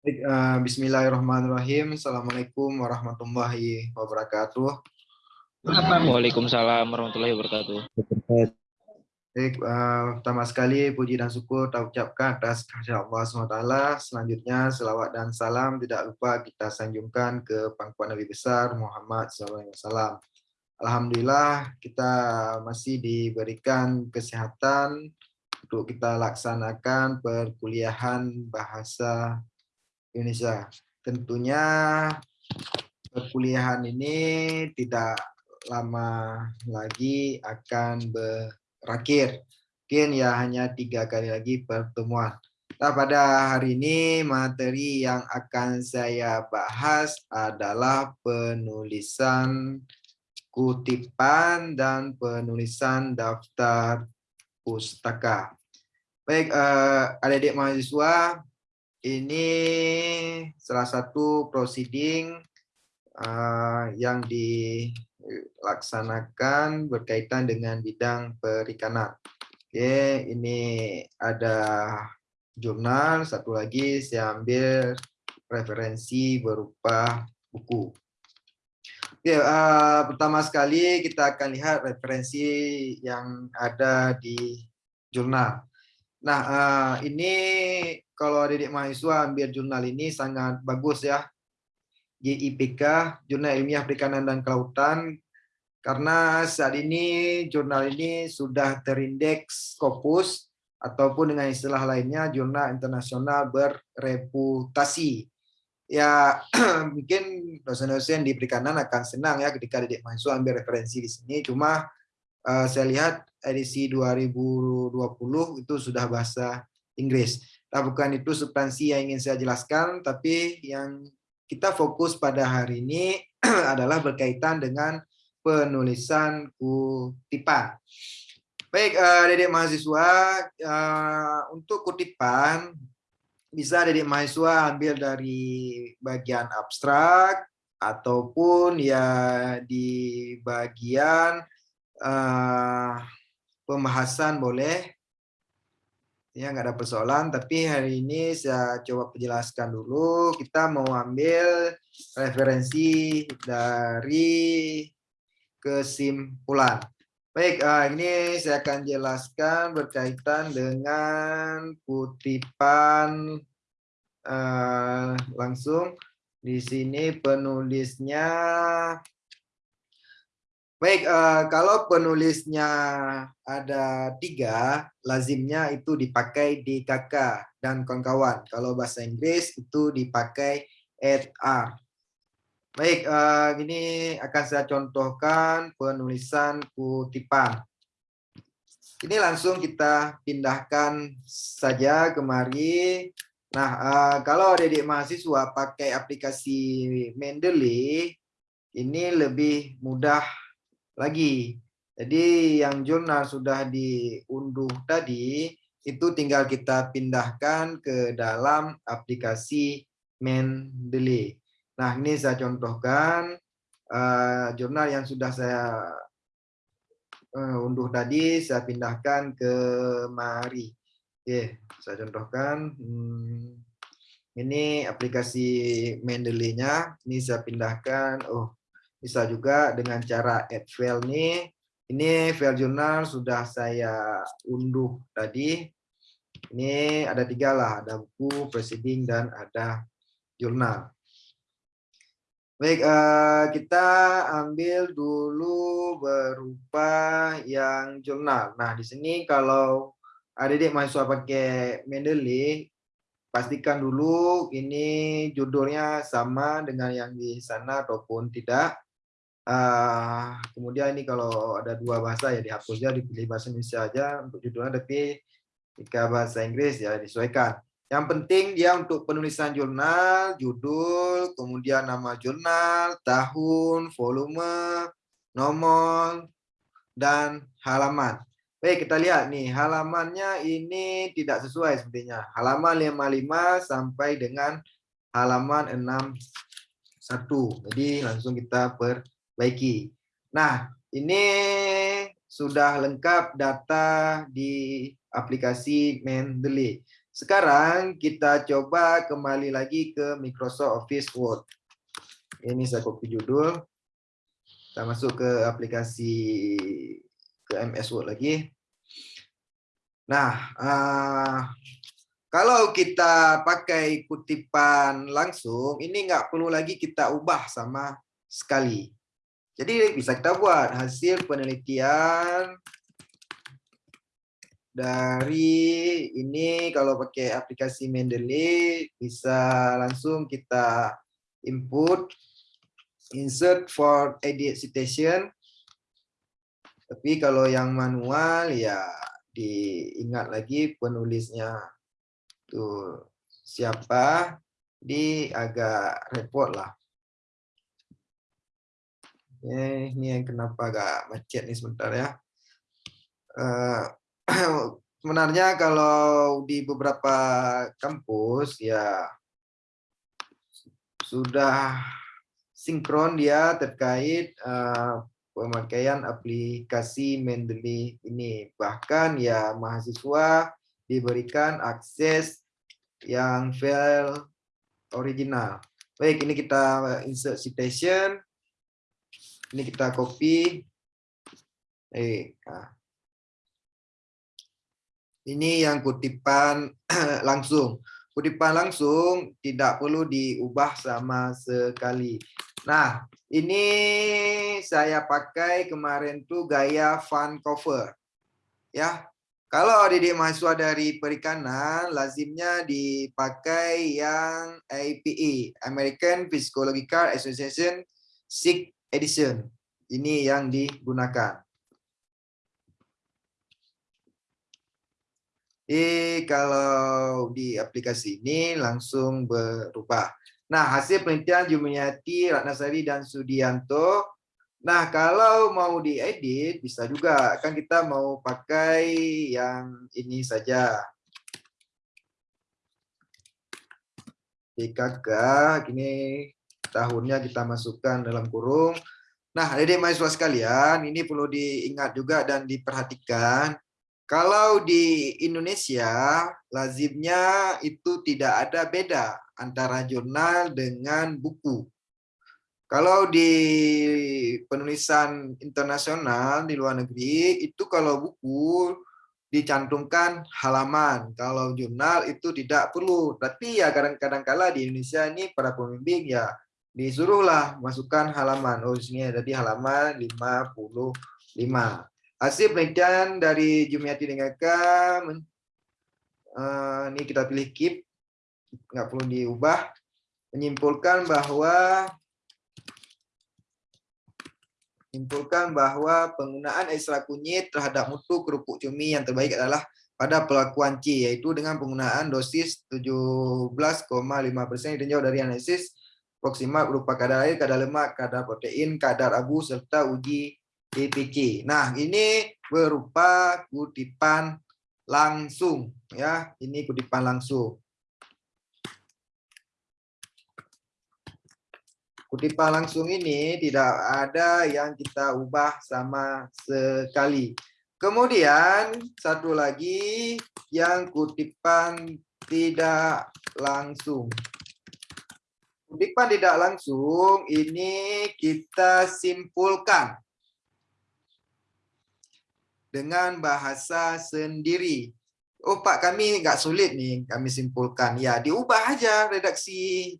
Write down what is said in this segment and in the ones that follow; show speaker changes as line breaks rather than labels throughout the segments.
Uh, Bismillahirrahmanirrahim. Assalamualaikum warahmatullahi wabarakatuh.
Waalaikumsalam warahmatullahi wabarakatuh.
Baik, uh, pertama sekali puji dan syukur kita ucapkan atas kehadirat Allah SWT. Selanjutnya selawat dan salam tidak lupa kita sanjungkan ke pangkuan Nabi besar Muhammad SAW. Alhamdulillah kita masih diberikan kesehatan untuk kita laksanakan perkuliahan bahasa Indonesia. Tentunya perkuliahan ini tidak lama lagi akan berakhir. Mungkin ya hanya tiga kali lagi pertemuan. Nah, pada hari ini materi yang akan saya bahas adalah penulisan kutipan dan penulisan daftar pustaka. Baik, eh, adik-adik mahasiswa, ini salah satu proceeding uh, yang dilaksanakan berkaitan dengan bidang perikanan. Oke, ini ada jurnal, satu lagi saya ambil referensi berupa buku. Oke, uh, pertama sekali kita akan lihat referensi yang ada di jurnal. Nah, uh, ini kalau adik mahasiswa ambil jurnal ini sangat bagus ya. JIPK, Jurnal Ilmiah Perikanan dan Kelautan, karena saat ini jurnal ini sudah terindeks Scopus, ataupun dengan istilah lainnya jurnal internasional berreputasi. Ya, mungkin dosen-dosen di perikanan akan senang ya ketika adik mahasiswa ambil referensi di sini, cuma uh, saya lihat edisi 2020 itu sudah bahasa Inggris. Nah, bukan itu substansi yang ingin saya jelaskan, tapi yang kita fokus pada hari ini adalah berkaitan dengan penulisan kutipan. Baik, uh, eh, dedek mahasiswa, uh, untuk kutipan bisa dedek mahasiswa ambil dari bagian abstrak ataupun ya di bagian uh, pembahasan boleh. Ya nggak ada persoalan tapi hari ini saya coba penjelaskan dulu. Kita mau ambil referensi dari kesimpulan. Baik uh, ini saya akan jelaskan berkaitan dengan kutipan uh, langsung. Di sini penulisnya Baik, uh, kalau penulisnya ada tiga, lazimnya itu dipakai di kakak dan kawan-kawan. Kalau bahasa Inggris itu dipakai at r. Baik, uh, ini akan saya contohkan penulisan kutipan. Ini langsung kita pindahkan saja kemari. Nah, uh, kalau adik-adik mahasiswa pakai aplikasi Mendeley, ini lebih mudah lagi. Jadi yang jurnal sudah diunduh tadi, itu tinggal kita pindahkan ke dalam aplikasi Mendeley. Nah, ini saya contohkan uh, jurnal yang sudah saya uh, unduh tadi, saya pindahkan ke Mari. Oke, saya contohkan. Hmm, ini aplikasi Mendeley-nya. Ini saya pindahkan. Oh, bisa juga dengan cara add file nih. Ini file jurnal sudah saya unduh tadi. Ini ada tiga lah, ada buku, proceeding, dan ada jurnal. Baik, eh, kita ambil dulu berupa yang jurnal. Nah, di sini kalau adik-adik mahasiswa pakai Mendeley, pastikan dulu ini judulnya sama dengan yang di sana ataupun tidak. Uh, kemudian ini kalau ada dua bahasa ya dihapus ya dipilih bahasa Indonesia aja untuk judulnya tapi jika bahasa Inggris ya disesuaikan. Yang penting dia untuk penulisan jurnal, judul, kemudian nama jurnal, tahun, volume, nomor, dan halaman. Baik, kita lihat nih, halamannya ini tidak sesuai sepertinya. Halaman 55 sampai dengan halaman 61. Jadi langsung kita per baiki. Nah, ini sudah lengkap data di aplikasi Mendeley. Sekarang kita coba kembali lagi ke Microsoft Office Word. Ini saya copy judul. Kita masuk ke aplikasi ke MS Word lagi. Nah, uh, kalau kita pakai kutipan langsung, ini nggak perlu lagi kita ubah sama sekali. Jadi bisa kita buat hasil penelitian dari ini. Kalau pakai aplikasi Mendeley bisa langsung kita input insert for edit citation. Tapi kalau yang manual ya diingat lagi penulisnya. Tuh siapa? Di agak repot lah Oke, ini yang kenapa agak macet nih sebentar ya. Uh, sebenarnya kalau di beberapa kampus ya sudah sinkron dia terkait uh, pemakaian aplikasi Mendeley ini bahkan ya mahasiswa diberikan akses yang file original. Baik, ini kita insert citation. Ini kita copy. Eh, nah. Ini yang kutipan langsung. Kutipan langsung tidak perlu diubah sama sekali. Nah, ini saya pakai kemarin tuh gaya fun cover. Ya, kalau didik mahasiswa dari perikanan, lazimnya dipakai yang APE, American Physiological Association 6 Edition. Ini yang digunakan. Jadi kalau di aplikasi ini langsung berubah. Nah, hasil penelitian Jumiati, Ratnasari, dan Sudianto. Nah, kalau mau diedit, bisa juga. Kan kita mau pakai yang ini saja. DKK, ini tahunnya kita masukkan dalam kurung. Nah, adik mahasiswa sekalian, ini perlu diingat juga dan diperhatikan kalau di Indonesia, lazimnya itu tidak ada beda antara jurnal dengan buku. Kalau di penulisan internasional di luar negeri, itu kalau buku dicantumkan halaman. Kalau jurnal itu tidak perlu. Tapi ya kadang-kadang kala di Indonesia ini para pembimbing ya disuruhlah masukkan halaman. Oh, sini ada di halaman 55 hasil penelitian dari Jumiati Dengaka uh, ini kita pilih keep nggak perlu diubah. Menyimpulkan bahwa menyimpulkan bahwa penggunaan ekstra kunyit terhadap mutu kerupuk cumi yang terbaik adalah pada pelakuan C yaitu dengan penggunaan dosis 17,5% ditinjau dari analisis proksimal berupa kadar air, kadar lemak, kadar protein, kadar abu serta uji DPC. Nah, ini berupa kutipan langsung ya. Ini kutipan langsung. Kutipan langsung ini tidak ada yang kita ubah sama sekali. Kemudian satu lagi yang kutipan tidak langsung. Kutipan tidak langsung ini kita simpulkan dengan bahasa sendiri. Oh Pak, kami nggak sulit nih, kami simpulkan. Ya, diubah aja redaksi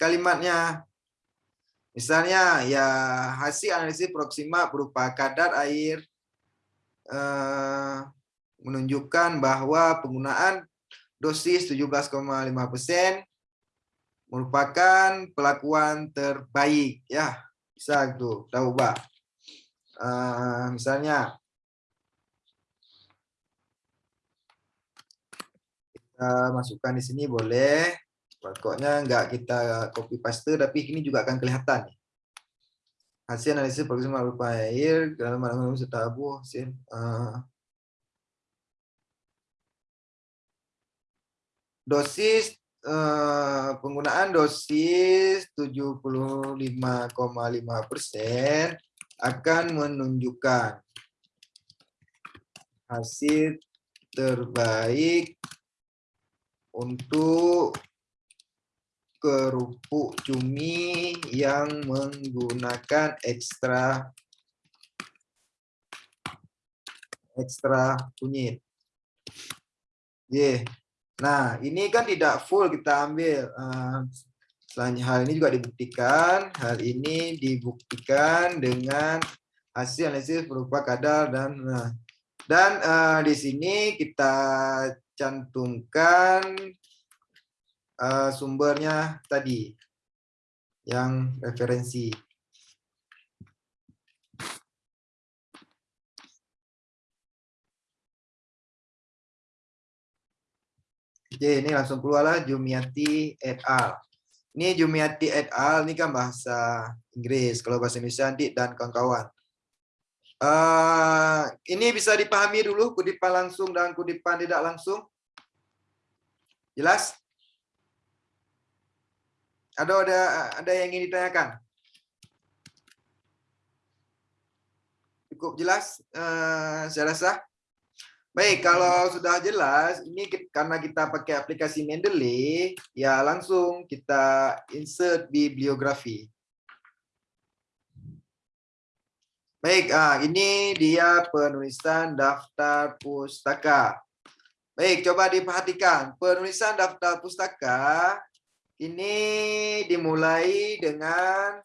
kalimatnya. Misalnya, ya hasil analisis proksima berupa kadar air eh, menunjukkan bahwa penggunaan dosis 17,5% merupakan pelakuan terbaik. Ya, bisa itu, kita ubah. Uh, misalnya, kita masukkan di sini boleh. Pokoknya nggak kita copy paste, tapi ini juga akan kelihatan. Hasil analisis program berupa air, dalam mana serta abu, hasil, uh, dosis uh, penggunaan dosis 75,5 persen akan menunjukkan hasil terbaik untuk kerupuk cumi yang menggunakan ekstra ekstra kunyit. Yeah. Nah, ini kan tidak full kita ambil. Uh, Selanjutnya hal ini juga dibuktikan. Hal ini dibuktikan dengan hasil analisis berupa kadar dan nah. dan uh, di sini kita cantumkan uh, sumbernya tadi yang referensi. Oke, ini langsung keluarlah Jumiati et al. Ini Jumiati et al. Ini kan bahasa Inggris. Kalau bahasa Indonesia nanti dan kawan-kawan. Uh, ini bisa dipahami dulu kudipan langsung dan kudipan tidak langsung. Jelas? Ada ada ada yang ingin ditanyakan? Cukup jelas, uh, saya rasa. Baik, kalau sudah jelas, ini karena kita pakai aplikasi Mendeley, ya langsung kita insert bibliografi. Baik, ah, ini dia penulisan daftar pustaka. Baik, coba diperhatikan. Penulisan daftar pustaka ini dimulai dengan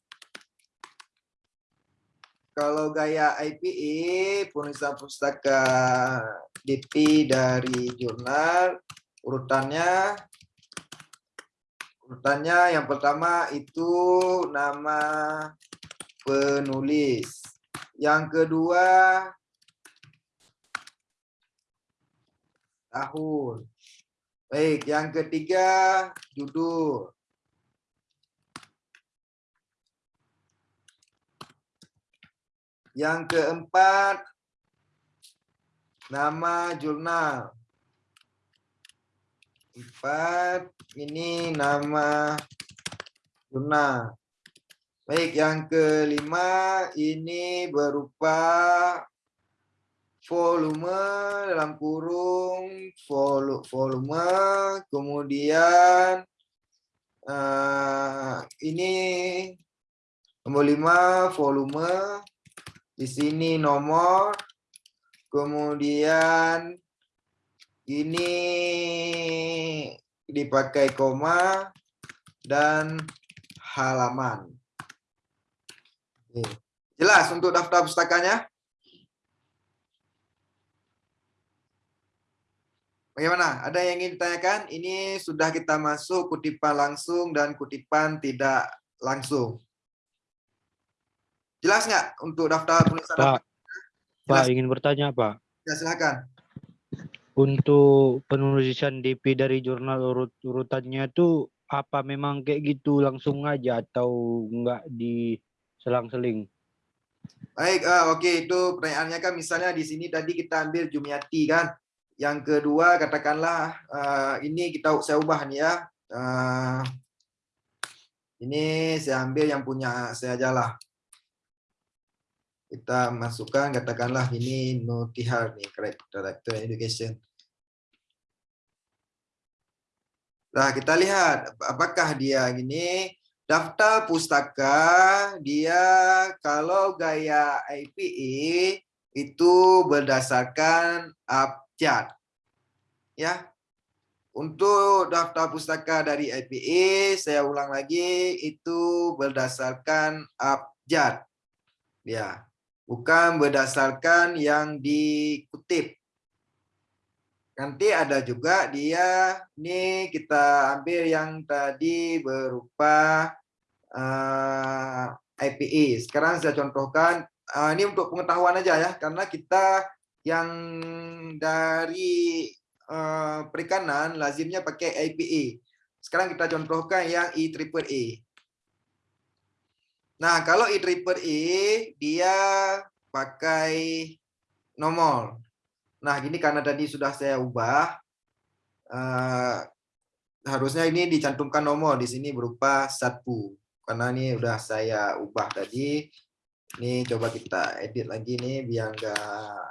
kalau gaya IPE, penulisan pustaka DP dari jurnal, urutannya urutannya yang pertama itu nama penulis. Yang kedua tahun. Baik, yang ketiga judul. Yang keempat, nama jurnal. Empat, ini nama jurnal. Baik, yang kelima, ini berupa volume dalam kurung volume kemudian uh, ini nomor lima volume di sini nomor, kemudian ini dipakai koma dan halaman. Jelas untuk daftar pustakanya? Bagaimana? Ada yang ingin ditanyakan? Ini sudah kita masuk kutipan langsung dan kutipan tidak langsung. Jelas nggak untuk daftar penulisan?
Pak, Pak ingin bertanya Pak.
Ya silakan.
Untuk penulisan DP dari jurnal urut urutannya itu apa memang kayak gitu langsung aja atau enggak di selang-seling?
Baik, uh, oke okay. itu pertanyaannya kan misalnya di sini tadi kita ambil Jumiati kan. Yang kedua katakanlah uh, ini kita saya ubah nih ya. Uh, ini saya ambil yang punya saya aja lah kita masukkan katakanlah ini Nutihar nih Director Education. Nah, kita lihat apakah dia gini daftar pustaka dia kalau gaya IPE itu berdasarkan abjad. Ya. Untuk daftar pustaka dari IPE saya ulang lagi itu berdasarkan abjad. Ya bukan berdasarkan yang dikutip. Nanti ada juga dia, ini kita ambil yang tadi berupa uh, eh, IPE. Sekarang saya contohkan, uh, ini untuk pengetahuan aja ya, karena kita yang dari uh, perikanan lazimnya pakai IPE. Sekarang kita contohkan yang IEEE. Nah, kalau e triple dia pakai nomor. Nah, ini karena tadi sudah saya ubah, uh, harusnya ini dicantumkan nomor di sini berupa satu. Karena ini udah saya ubah tadi. Ini coba kita edit lagi nih biar enggak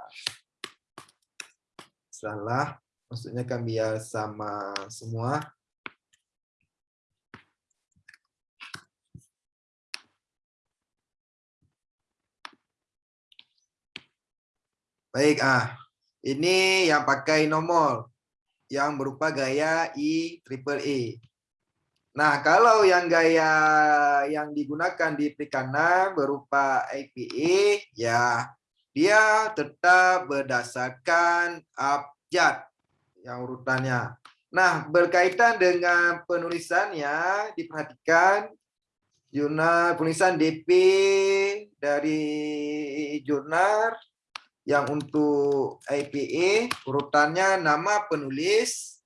salah. Maksudnya kan biar sama semua. Baik, ah. Ini yang pakai nomor yang berupa gaya I triple E. Nah, kalau yang gaya yang digunakan di perikanan berupa APE, ya dia tetap berdasarkan abjad yang urutannya. Nah, berkaitan dengan penulisannya, diperhatikan jurnal penulisan DP dari jurnal yang untuk IPA urutannya nama penulis,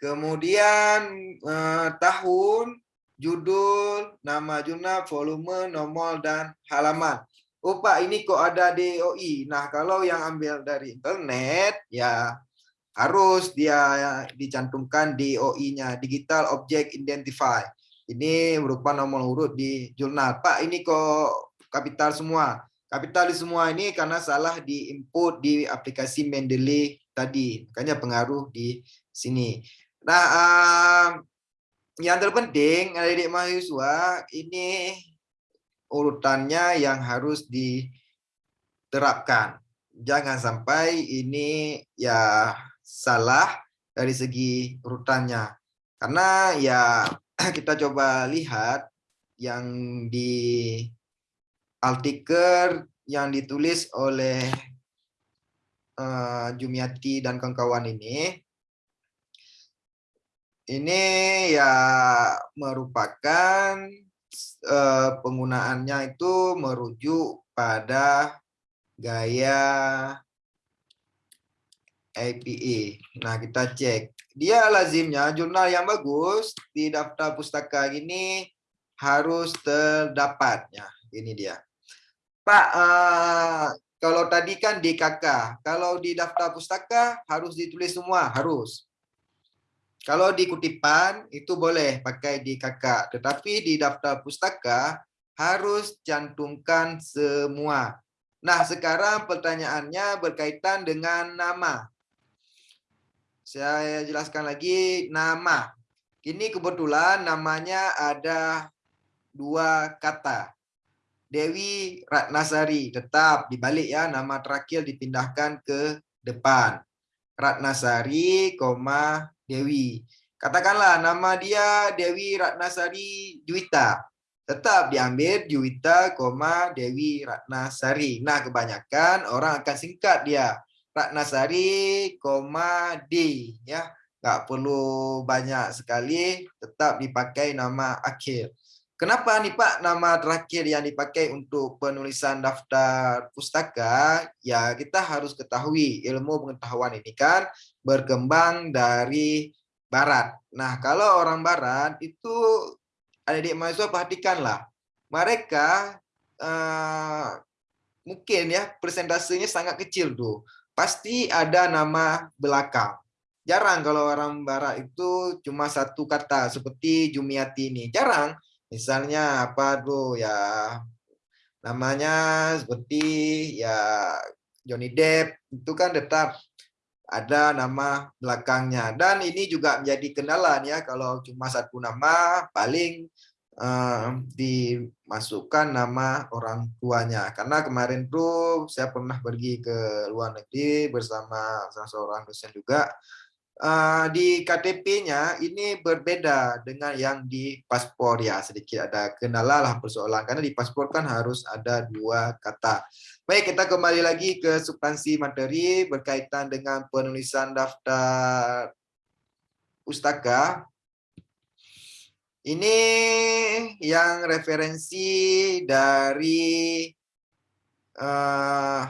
kemudian eh, tahun, judul, nama jurnal, volume, nomor dan halaman. Oh Pak, ini kok ada DOI. Nah, kalau yang ambil dari internet ya harus dia dicantumkan DOI-nya, Digital Object Identify. Ini berupa nomor urut di jurnal. Pak, ini kok kapital semua. Kapital semua ini karena salah di input di aplikasi Mendeley tadi, makanya pengaruh di sini. Nah, yang terpenting adik-adik mahasiswa ini urutannya yang harus diterapkan. Jangan sampai ini ya salah dari segi urutannya. Karena ya kita coba lihat yang di artikel yang ditulis oleh uh, Jumiati dan kawan-kawan ini ini ya merupakan uh, penggunaannya itu merujuk pada gaya APE. Nah, kita cek. Dia lazimnya jurnal yang bagus di daftar pustaka ini harus terdapatnya. Ini dia. Pak, uh, kalau tadi kan DKK, kalau di daftar pustaka harus ditulis semua, harus. Kalau di kutipan itu boleh pakai DKK, tetapi di daftar pustaka harus cantumkan semua. Nah, sekarang pertanyaannya berkaitan dengan nama. Saya jelaskan lagi nama. Ini kebetulan namanya ada dua kata. Dewi Ratnasari tetap dibalik ya nama terakhir dipindahkan ke depan. Ratnasari, Dewi. Katakanlah nama dia Dewi Ratnasari Juwita. Tetap diambil Juwita, Dewi Ratnasari. Nah, kebanyakan orang akan singkat dia. Ratnasari, D. Ya, nggak perlu banyak sekali. Tetap dipakai nama akhir. Kenapa nih Pak nama terakhir yang dipakai untuk penulisan daftar pustaka? Ya kita harus ketahui ilmu pengetahuan ini kan berkembang dari barat. Nah kalau orang barat itu adik mahasiswa perhatikanlah mereka uh, mungkin ya persentasenya sangat kecil tuh. Pasti ada nama belakang. Jarang kalau orang barat itu cuma satu kata seperti Jumiati ini. Jarang misalnya apa tuh ya namanya seperti ya Johnny Depp itu kan tetap ada nama belakangnya. Dan ini juga menjadi kendala ya kalau cuma satu nama paling uh, dimasukkan nama orang tuanya. Karena kemarin tuh saya pernah pergi ke luar negeri bersama salah seorang dosen juga uh, di KTP-nya ini berbeda dengan yang di paspor ya sedikit ada kendala lah persoalan karena di paspor kan harus ada dua kata. Baik kita kembali lagi ke substansi materi berkaitan dengan penulisan daftar pustaka. Ini yang referensi dari uh,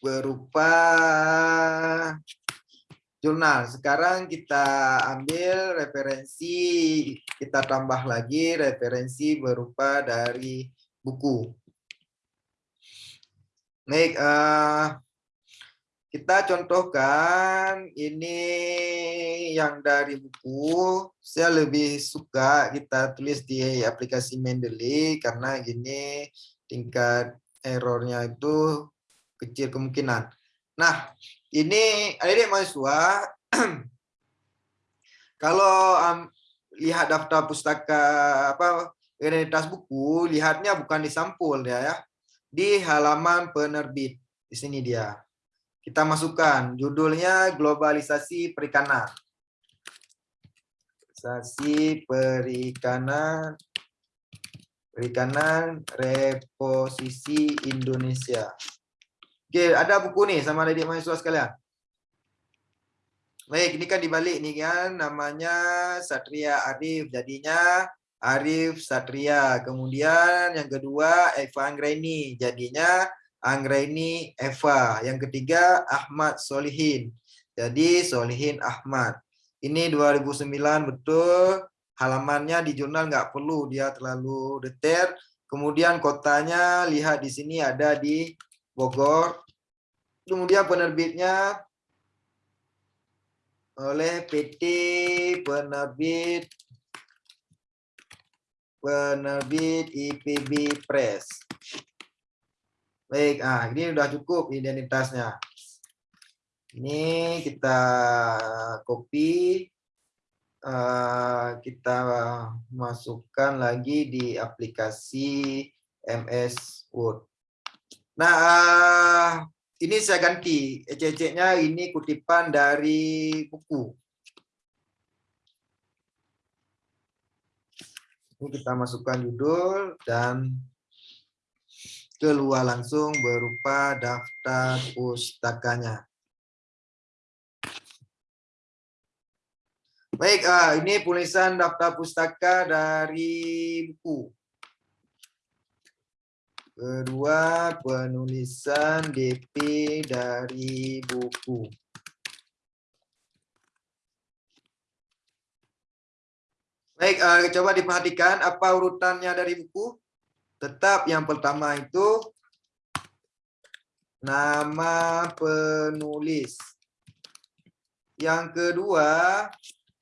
berupa jurnal. Sekarang kita ambil referensi, kita tambah lagi referensi berupa dari buku. Baik, uh, kita contohkan ini yang dari buku. Saya lebih suka kita tulis di aplikasi Mendeley karena gini tingkat errornya itu kecil kemungkinan. Nah, ini adik-adik mahasiswa, kalau um, lihat daftar pustaka apa identitas buku, lihatnya bukan di sampul ya, ya, di halaman penerbit. Di sini dia. Kita masukkan judulnya globalisasi perikanan. Globalisasi perikanan perikanan reposisi Indonesia. Oke, ada buku nih sama adik mahasiswa sekalian. Baik, ini kan dibalik nih kan namanya Satria Arif. Jadinya Arif Satria. Kemudian yang kedua Eva Anggreni. Jadinya Anggreni Eva. Yang ketiga Ahmad Solihin. Jadi Solihin Ahmad. Ini 2009 betul. Halamannya di jurnal nggak perlu dia terlalu detail. Kemudian kotanya lihat di sini ada di Bogor. Kemudian penerbitnya oleh PT Penerbit penerbit IPB Press. Baik, ah ini sudah cukup identitasnya. Ini kita copy, uh, kita masukkan lagi di aplikasi MS Word. Nah, uh, ini saya ganti. Ecek-eceknya ini kutipan dari buku. Ini kita masukkan judul dan keluar langsung berupa daftar pustakanya. Baik, ah, ini tulisan daftar pustaka dari buku. Kedua, penulisan DP dari buku. Baik, uh, coba diperhatikan apa urutannya dari buku. Tetap yang pertama itu nama penulis. Yang kedua,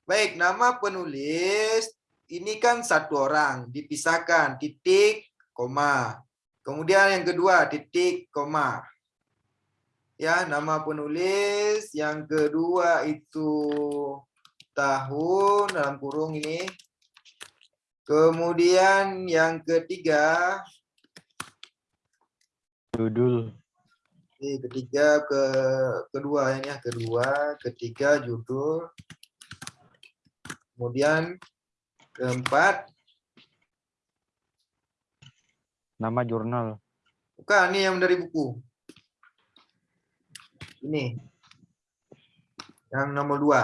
baik nama penulis ini kan satu orang dipisahkan titik koma. Kemudian yang kedua titik koma. Ya, nama penulis yang kedua itu tahun dalam kurung ini Kemudian yang ketiga
judul.
Ini ketiga ke kedua ini ya kedua, ketiga judul. Kemudian keempat
nama jurnal.
Bukan, ini yang dari buku. Ini. Yang nomor dua.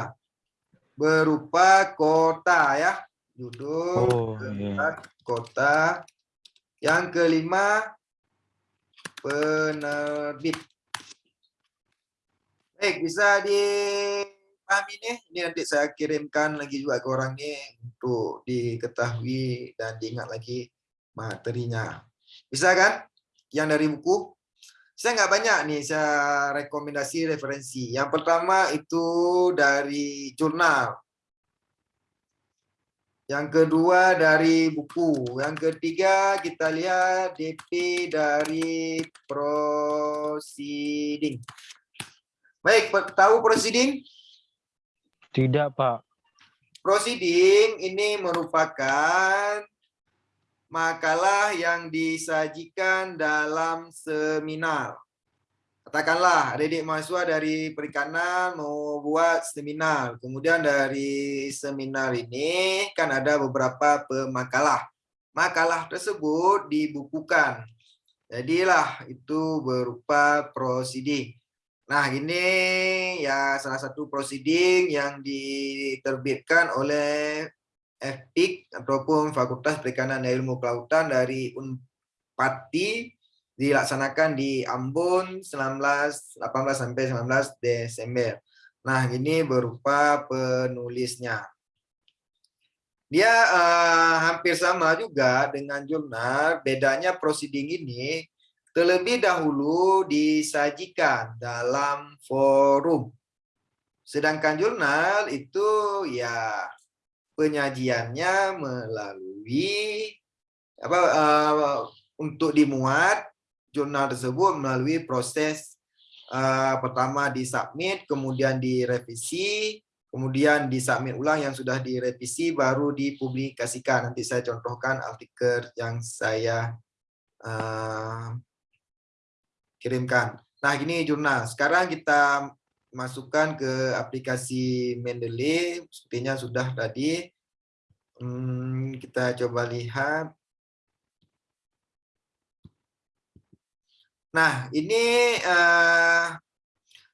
Berupa kota ya judul,
oh, iya.
kota. Yang kelima, penerbit. Baik, bisa dipahami nih. Ini nanti saya kirimkan lagi juga ke orang ini untuk diketahui dan diingat lagi materinya. Bisa kan? Yang dari buku. Saya nggak banyak nih, saya rekomendasi referensi. Yang pertama itu dari jurnal. Yang kedua dari buku. Yang ketiga kita lihat DP dari proceeding. Baik, tahu proceeding?
Tidak, Pak.
Proceeding ini merupakan makalah yang disajikan dalam seminar katakanlah adik-adik mahasiswa dari perikanan mau buat seminar. Kemudian dari seminar ini kan ada beberapa pemakalah. Makalah tersebut dibukukan. Jadilah itu berupa proceeding. Nah, ini ya salah satu proceeding yang diterbitkan oleh FPIK ataupun Fakultas Perikanan dan Ilmu Kelautan dari Unpati dilaksanakan di Ambon 19 18 sampai 19 Desember. Nah, ini berupa penulisnya. Dia uh, hampir sama juga dengan jurnal, bedanya proceeding ini terlebih dahulu disajikan dalam forum. Sedangkan jurnal itu ya penyajiannya melalui apa uh, untuk dimuat jurnal tersebut melalui proses uh, pertama di submit, kemudian direvisi, kemudian di submit ulang yang sudah direvisi, baru dipublikasikan. Nanti saya contohkan artikel yang saya uh, kirimkan. Nah, ini jurnal. Sekarang kita masukkan ke aplikasi Mendeley, sepertinya sudah tadi. Hmm, kita coba lihat. Nah, ini uh,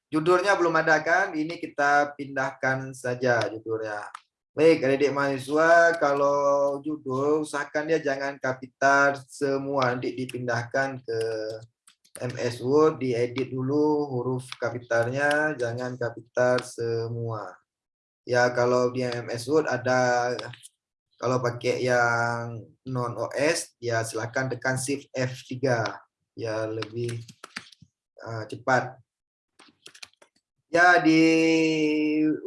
judulnya belum ada kan? Ini kita pindahkan saja judulnya. Baik, adik-adik mahasiswa, kalau judul usahakan dia jangan kapital semua, nanti dipindahkan ke MS Word, diedit dulu huruf kapitalnya, jangan kapital semua. Ya, kalau di MS Word ada kalau pakai yang non OS, ya silakan tekan Shift F3, ya lebih uh, cepat. Ya di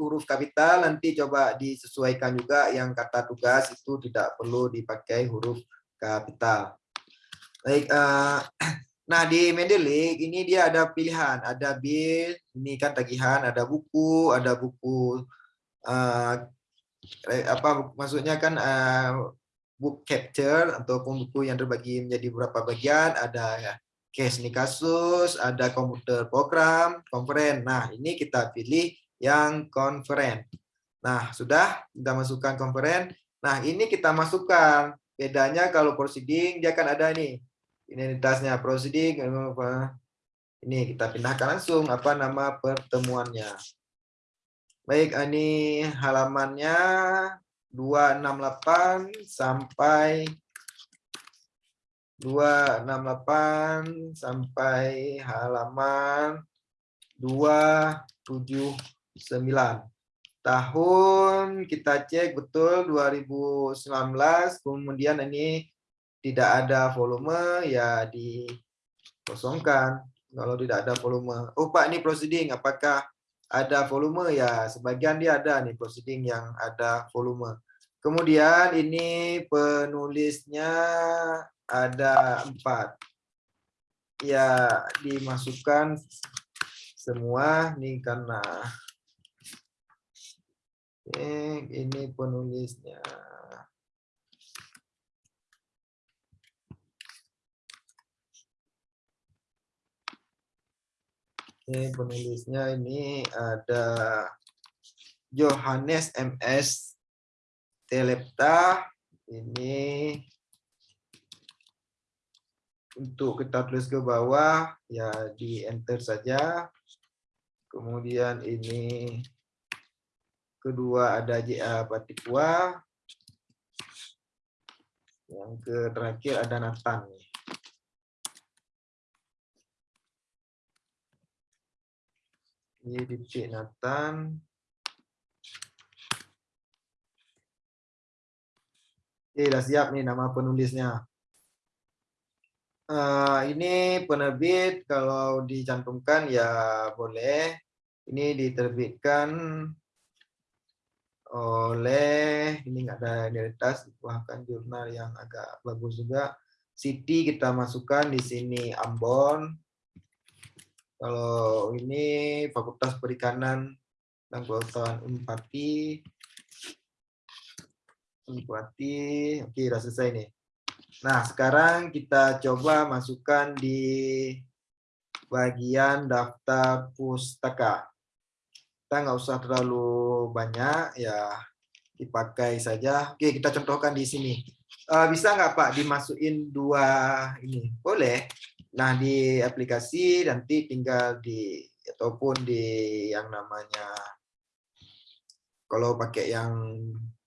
huruf kapital nanti coba disesuaikan juga yang kata tugas itu tidak perlu dipakai huruf kapital. Baik, uh, nah di Mendeley ini dia ada pilihan, ada bill, ini kan tagihan, ada buku, ada buku uh, apa maksudnya kan uh, book capture ataupun buku yang terbagi menjadi beberapa bagian. Ada ya, case nih kasus ada komputer program konferen nah ini kita pilih yang konferen nah sudah? Kita masukkan konferen nah ini kita masukkan. Bedanya kalau proceeding dia akan ada nih identitasnya proceeding ini kita pindahkan langsung apa nama pertemuannya Baik, ini halamannya 268 sampai 268 sampai halaman 279. Tahun kita cek betul 2019, kemudian ini tidak ada volume ya dikosongkan kalau tidak ada volume. Oh Pak, ini proceeding apakah ada volume ya sebagian dia ada nih proceeding yang ada volume. Kemudian ini penulisnya ada empat. Ya dimasukkan semua nih karena ini penulisnya. Ini penulisnya ini ada Johannes MS Telepta. Ini untuk kita tulis ke bawah ya di enter saja. Kemudian ini kedua ada JA Patikwa. Yang terakhir ada Nathan. Ini titik Nathan. Oke, sudah siap nih nama penulisnya. Uh, ini penerbit kalau dicantumkan ya boleh. Ini diterbitkan oleh ini nggak ada identitas bahkan jurnal yang agak bagus juga. City kita masukkan di sini Ambon. Kalau ini Fakultas Perikanan dan Kelautan Unpati. Unpati, oke sudah selesai nih. Nah, sekarang kita coba masukkan di bagian daftar pustaka. Kita nggak usah terlalu banyak, ya dipakai saja. Oke, kita contohkan di sini. Uh, bisa nggak Pak dimasukin dua ini? Boleh. Nah, di aplikasi nanti tinggal di ataupun di yang namanya kalau pakai yang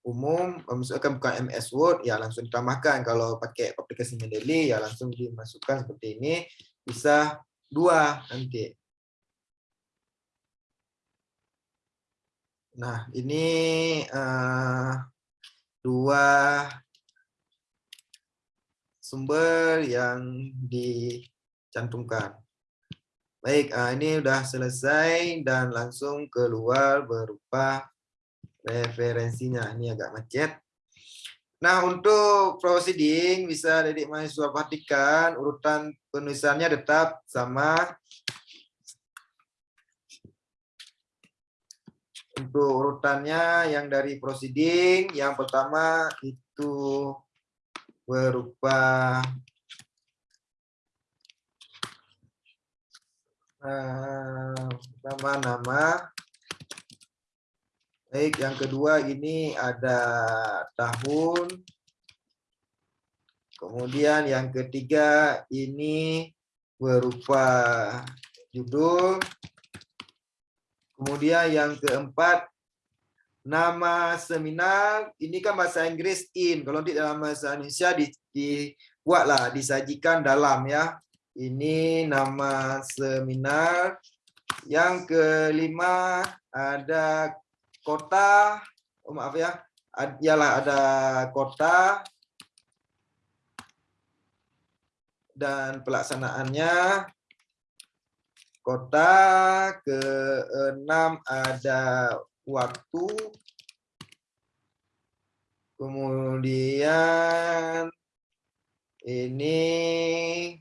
umum, misalkan bukan MS Word, ya langsung ditambahkan. Kalau pakai aplikasi Mendeley, ya langsung dimasukkan seperti ini. Bisa dua nanti. Nah, ini uh, dua sumber yang di cantumkan. Baik, eh, ini sudah selesai dan langsung keluar berupa referensinya. Ini agak macet. Nah, untuk proceeding bisa didik mahasiswa perhatikan urutan penulisannya tetap sama. Untuk urutannya yang dari proceeding, yang pertama itu berupa nama-nama. Baik, yang kedua ini ada tahun. Kemudian yang ketiga ini berupa judul. Kemudian yang keempat nama seminar. Ini kan bahasa Inggris in. Kalau di dalam bahasa Indonesia di, dibuatlah disajikan dalam ya. Ini nama seminar. Yang kelima ada kota. Oh, maaf ya. Ialah ada kota dan pelaksanaannya kota keenam ada waktu kemudian ini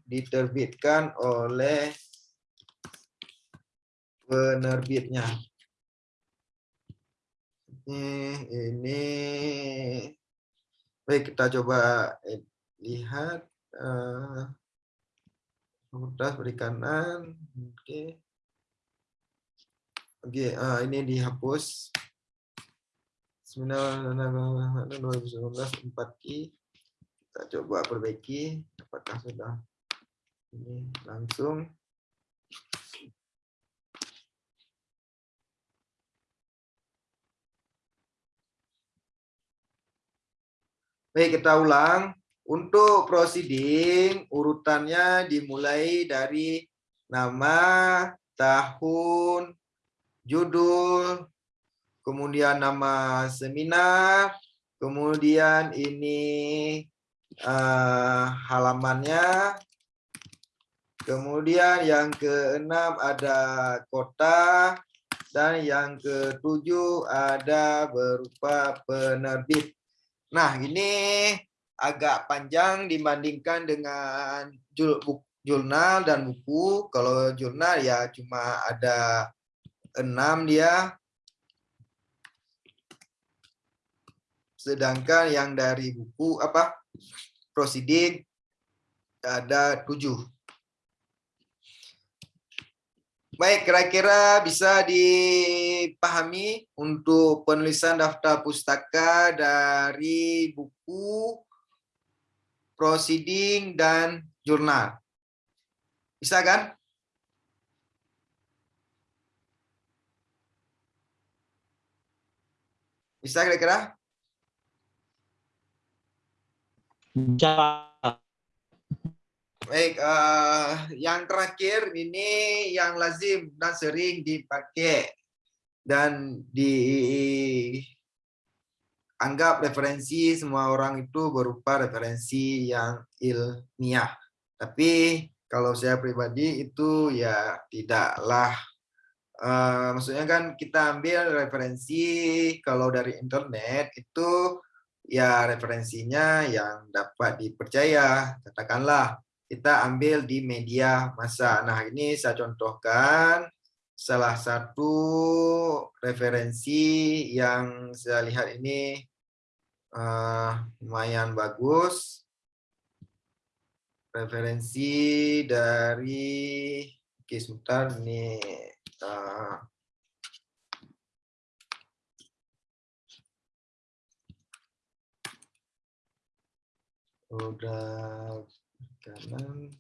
diterbitkan oleh penerbitnya. Ini ini. Baik kita coba lihat uh, perikanan. Oke. Okay. oke okay, uh, ini dihapus. 2019 4 i kita coba perbaiki apakah sudah ini langsung Baik, kita ulang. Untuk proceeding, urutannya dimulai dari nama, tahun, judul, kemudian nama seminar, kemudian ini uh, halamannya, kemudian yang keenam ada kota, dan yang ketujuh ada berupa penerbit. Nah, ini agak panjang dibandingkan dengan jurnal dan buku. Kalau jurnal ya cuma ada enam dia. Sedangkan yang dari buku apa proceeding ada tujuh. Baik, kira-kira bisa dipahami untuk penulisan daftar pustaka dari buku proceeding, dan jurnal. Bisa kan? Bisa kira-kira?
Bisa.
Baik, uh, yang terakhir ini yang lazim dan sering dipakai dan di anggap referensi semua orang itu berupa referensi yang ilmiah. Tapi kalau saya pribadi itu ya tidaklah. Uh, maksudnya kan kita ambil referensi kalau dari internet itu ya referensinya yang dapat dipercaya. Katakanlah kita ambil di media massa. Nah ini saya contohkan salah satu referensi yang saya lihat ini uh, lumayan bagus. Referensi dari Oke, sebentar ini uh, udah kanan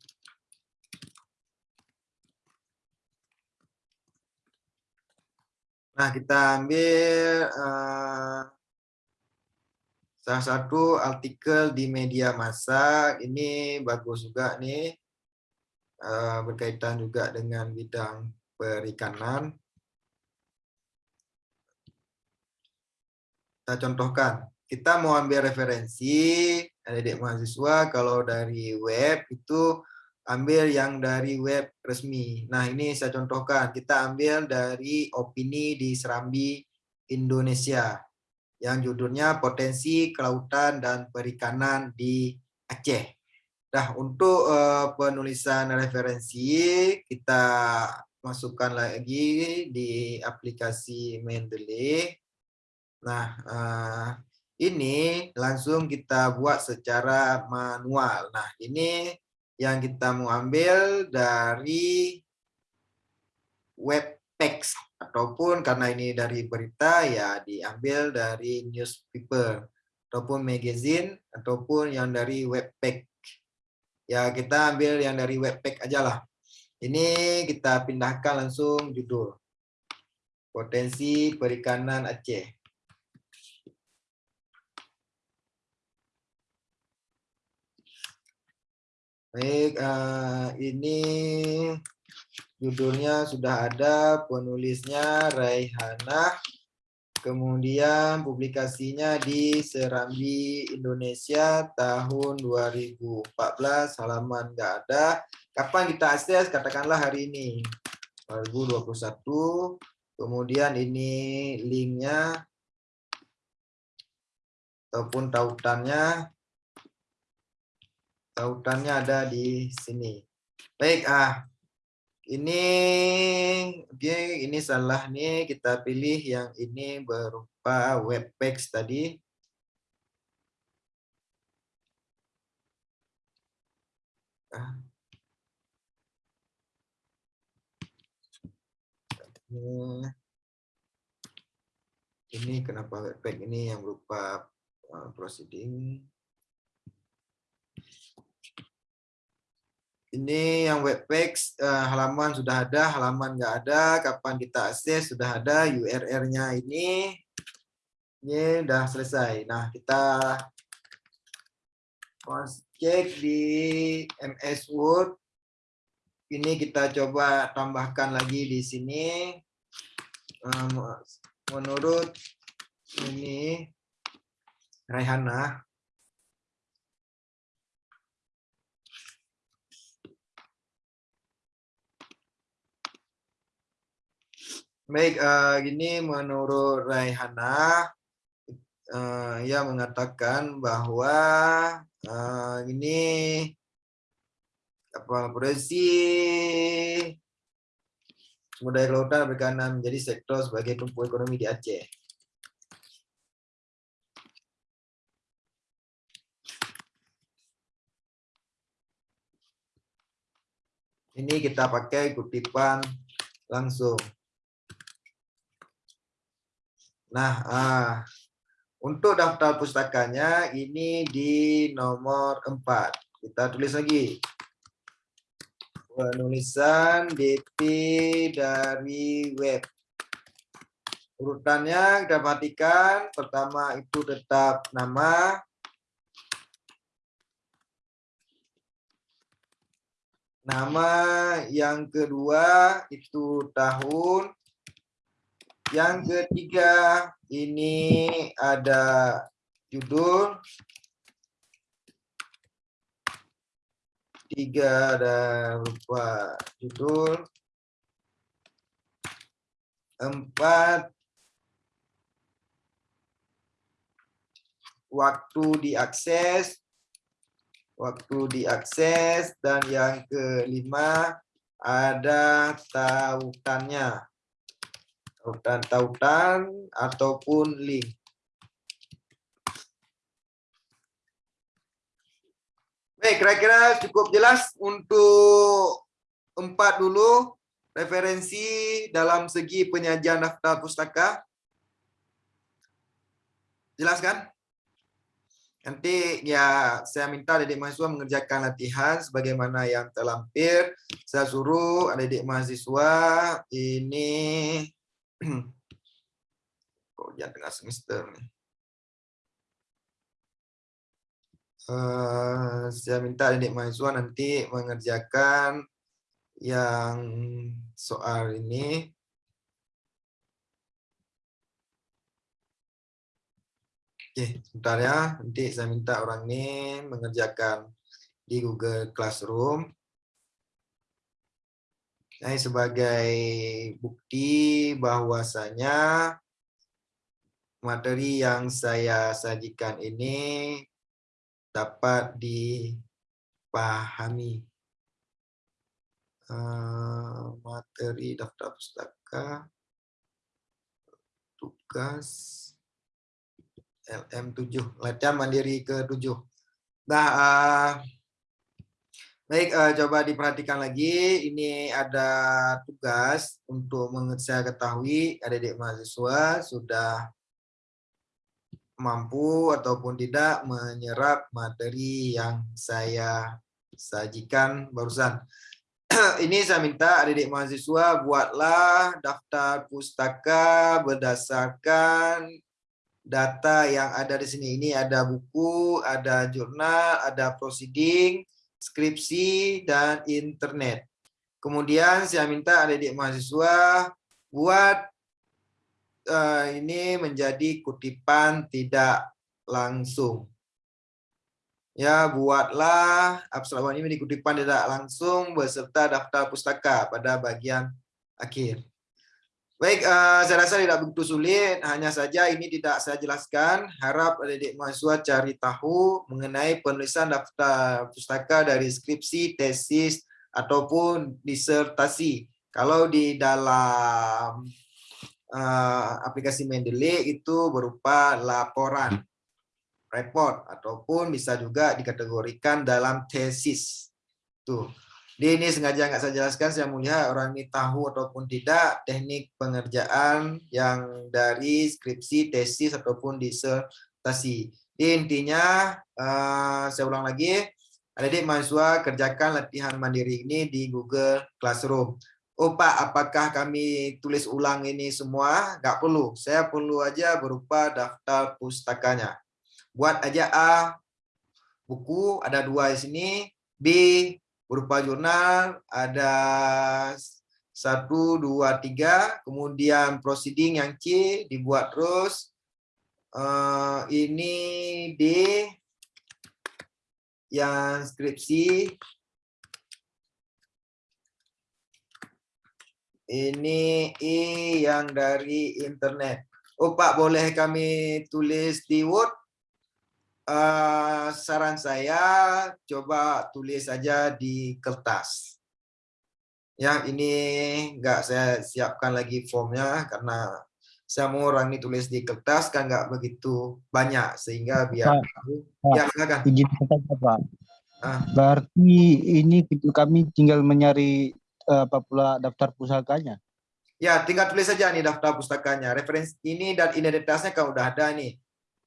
Nah, kita ambil uh, salah satu artikel di media massa. Ini bagus juga nih. Uh, berkaitan juga dengan bidang perikanan. Kita contohkan. Kita mau ambil referensi adik mahasiswa kalau dari web itu ambil yang dari web resmi. Nah, ini saya contohkan. Kita ambil dari opini di Serambi Indonesia yang judulnya Potensi Kelautan dan Perikanan di Aceh. Nah, untuk uh, penulisan referensi kita masukkan lagi di aplikasi Mendeley. Nah, uh, ini langsung kita buat secara manual. Nah, ini yang kita mau ambil dari web text ataupun karena ini dari berita ya diambil dari newspaper ataupun magazine ataupun yang dari webpack. Ya kita ambil yang dari webpack aja lah. Ini kita pindahkan langsung judul. Potensi perikanan Aceh. Baik, uh, ini judulnya sudah ada, penulisnya Raihana. Kemudian publikasinya di Serambi Indonesia tahun 2014, halaman nggak ada. Kapan kita akses? Katakanlah hari ini, 2021. Kemudian ini linknya ataupun tautannya. Tautannya ada di sini. Baik, ah ini oke okay, ini salah nih. Kita pilih yang ini berupa web page tadi ini kenapa web ini yang berupa uh, proceeding ini yang webpage uh, halaman sudah ada, halaman nggak ada, kapan kita akses sudah ada, URL-nya ini, ini sudah selesai. Nah, kita cek di MS Word, ini kita coba tambahkan lagi di sini, menurut ini Raihana, Baik, uh, gini menurut Raihana, uh, ia mengatakan bahwa uh, ini apa produksi sumber daya lautan berkenan menjadi sektor sebagai tumpu ekonomi di Aceh. Ini kita pakai kutipan langsung. Nah, ah, untuk daftar pustakanya ini di nomor 4. Kita tulis lagi. Penulisan DP dari web. Urutannya kita perhatikan. Pertama itu tetap nama. Nama yang kedua itu tahun. Yang ketiga ini ada judul. Tiga ada lupa judul. Empat waktu diakses waktu diakses dan yang kelima ada tautannya tautan-tautan ataupun link. Baik, kira-kira cukup jelas untuk empat dulu referensi dalam segi penyajian daftar pustaka. Jelas kan? Nanti ya saya minta adik mahasiswa mengerjakan latihan sebagaimana yang terlampir. Saya suruh adik mahasiswa ini kok ya tengah semester nih. Uh, saya minta adik mahasiswa nanti mengerjakan yang soal ini. Oke, sebentar ya. Nanti saya minta orang ini mengerjakan di Google Classroom. Nah, sebagai bukti bahwasanya materi yang saya sajikan ini dapat dipahami. eh, materi daftar pustaka, tugas, LM7, latihan mandiri ke-7. Nah, eh, baik, eh, coba diperhatikan lagi. Ini ada tugas untuk menge- saya ketahui adik-adik mahasiswa sudah mampu ataupun tidak menyerap materi yang saya sajikan barusan. Ini saya minta adik-adik mahasiswa buatlah daftar pustaka berdasarkan data yang ada di sini. Ini ada buku, ada jurnal, ada proceeding, skripsi, dan internet. Kemudian saya minta adik-adik mahasiswa buat eh, ini menjadi kutipan tidak langsung. Ya, buatlah abstrak ini menjadi kutipan tidak langsung beserta daftar pustaka pada bagian akhir. Baik, eh, saya rasa tidak begitu sulit, hanya saja ini tidak saya jelaskan. Harap adik-adik mahasiswa cari tahu mengenai penulisan daftar pustaka dari skripsi, tesis, ataupun disertasi. Kalau di dalam eh, aplikasi Mendeley itu berupa laporan, report, ataupun bisa juga dikategorikan dalam tesis. Tuh. Di ini sengaja nggak saya jelaskan, saya mau lihat orang ini tahu ataupun tidak teknik pengerjaan yang dari skripsi, tesis, ataupun disertasi. Di intinya, eh, saya ulang lagi, adik-adik mahasiswa kerjakan latihan mandiri ini di Google Classroom. Oh Pak, apakah kami tulis ulang ini semua? Nggak perlu, saya perlu aja berupa daftar pustakanya. Buat aja A, buku, ada dua di sini, B, berupa jurnal ada satu dua tiga kemudian proceeding yang C dibuat terus. Eh, ini D yang skripsi. Ini I yang dari internet. Oh Pak boleh kami tulis di Word Eh, saran saya coba tulis saja di kertas. Ya, ini enggak saya siapkan lagi formnya karena saya mau orang ini tulis di kertas kan enggak begitu banyak sehingga biar
Pak.
Ya, silakan.
Izin Pak.
Ah.
Berarti ini kita- kami tinggal mencari eh, apa pula daftar pusakanya.
Ya, tinggal tulis saja nih daftar pustakanya. Referensi ini dan identitasnya kan udah ada nih.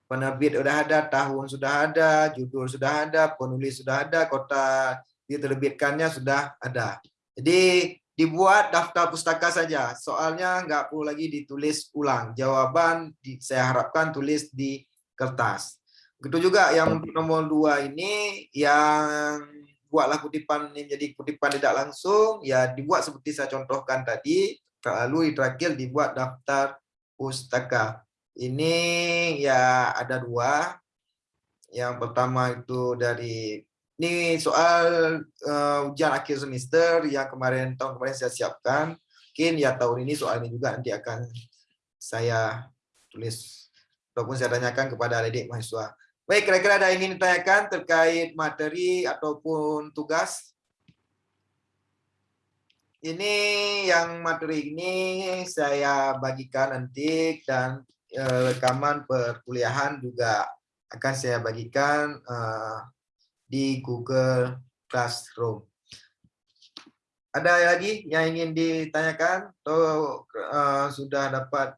Penerbit udah ada, tahun sudah ada, judul sudah ada, penulis sudah ada, kota diterbitkannya sudah ada. Jadi dibuat daftar pustaka saja. Soalnya nggak perlu lagi ditulis ulang. Jawaban di- saya harapkan tulis di kertas. Begitu juga yang nomor dua ini yang buatlah kutipan ini menjadi kutipan tidak langsung, ya dibuat seperti saya contohkan tadi, lalu terakhir dibuat daftar pustaka. Ini ya ada dua. Yang pertama itu dari ini soal eh, ujian akhir semester yang kemarin tahun kemarin saya siapkan. Mungkin ya tahun ini soal ini juga nanti akan saya tulis ataupun saya tanyakan kepada adik mahasiswa. Baik, kira-kira ada ingin ditanyakan terkait materi ataupun tugas? Ini yang materi ini saya bagikan nanti dan rekaman perkuliahan juga akan saya bagikan eh, di Google Classroom. Ada lagi yang ingin ditanyakan atau eh, sudah dapat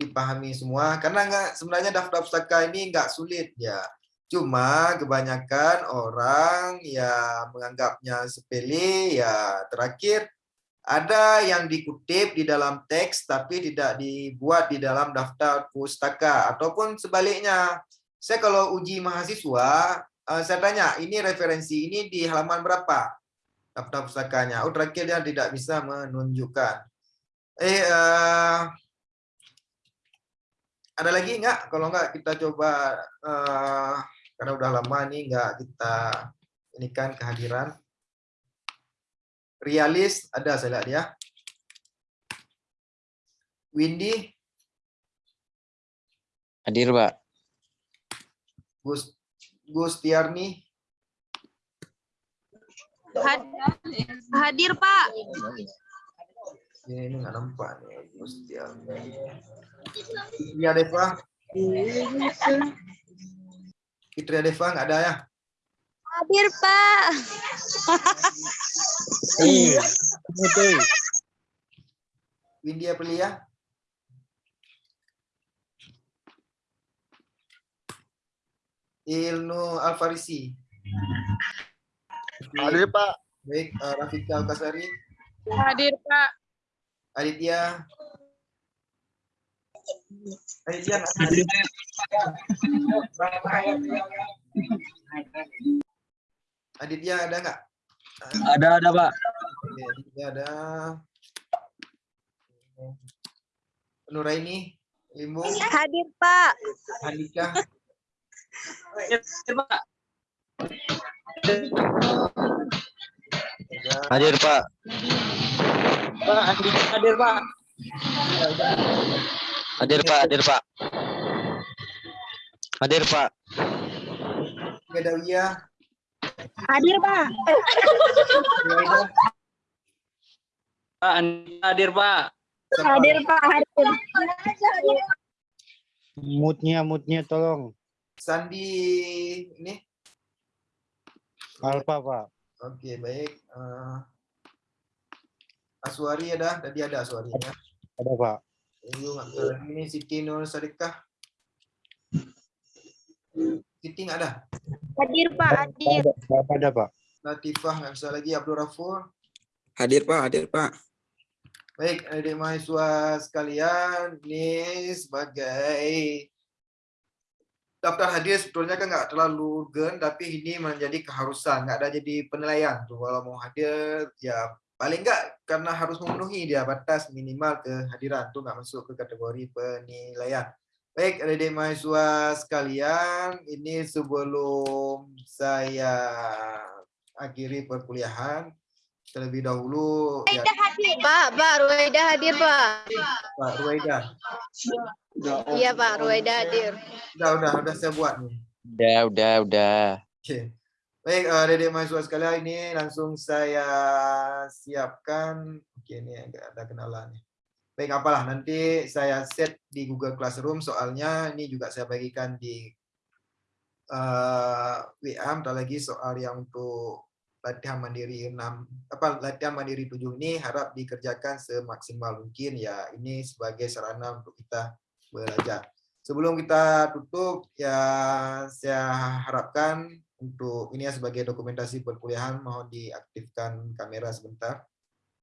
dipahami semua? Karena enggak sebenarnya daftar pustaka ini enggak sulit ya. Cuma kebanyakan orang ya menganggapnya sepele ya terakhir ada yang dikutip di dalam teks tapi tidak dibuat di dalam daftar pustaka ataupun sebaliknya. Saya kalau uji mahasiswa, eh, saya tanya, ini referensi ini di halaman berapa? Daftar pustakanya. Oh, terakhir dia tidak bisa menunjukkan. Eh, eh, ada lagi enggak? Kalau enggak kita coba eh, karena udah lama nih enggak kita ini kan kehadiran. Realis ada saya lihat ya. Windy,
Hadir, Pak.
Gus Gustiarni,
Had- hadir Pak.
Ini, ini nggak nampak nih. Mesti Iya Deva. Fitria Deva nggak ada ya?
Hadir Pak.
Betul.
Windia Pelia. Ilnu Alfarisi.
Hadir Pak.
Baik, uh, Rafika Alkasari,
Hadir Pak.
Aditya. Aditya hadir. Aditya ada nggak?
Ada ada Pak.
Oke, ada. Nuraini, Limbu,
Hadir Pak.
Andika,
Pak.
ada
Hadir Pak.
Pak, Andi hadir Pak.
Hadir Pak. Hadir Pak. Hadir Pak.
Gadawia,
Hadir Pak.
Pak, hadir Pak.
Hadir Pak. Hadir.
Moodnya, moodnya tolong.
Sandi ini.
Alfa, Pak.
Oke, baik. Eh, Aswari ada, tadi ada Aswari ya.
Ada, Pak.
Ini Siti Nur Sadikah. Siti nggak ada.
Hadir Pak. Hadir.
Ada, ada, Pak.
Latifah nggak bisa lagi. Abdul Rafur.
Hadir Pak, hadir Pak.
Baik, adik mahasiswa sekalian, ini sebagai daftar hadir sebetulnya kan nggak terlalu urgen, tapi ini menjadi keharusan, nggak ada jadi penilaian tuh kalau mau hadir ya paling nggak karena harus memenuhi dia batas minimal kehadiran tuh nggak masuk ke kategori penilaian. Baik, adik mahasiswa sekalian, ini sebelum saya akhiri perkuliahan, terlebih dahulu ya,
Pak, Pak, Ruwaida hadir Pak.
Pak Ruwaida.
Iya Pak, Ruwaida hadir.
Udah, udah, udah saya buat nih.
Udah, udah, udah.
Oke. Baik, eh, adik mahasiswa sekalian ini langsung saya siapkan. Oke, ini agak ada kenalan. nih. Baik, apalah nanti saya set di Google Classroom soalnya ini juga saya bagikan di eh, WA, bentar lagi soal yang untuk latihan mandiri 6 apa latihan mandiri 7 ini harap dikerjakan semaksimal mungkin ya ini sebagai sarana untuk kita belajar. Sebelum kita tutup ya saya harapkan untuk ini ya sebagai dokumentasi perkuliahan mohon diaktifkan kamera sebentar.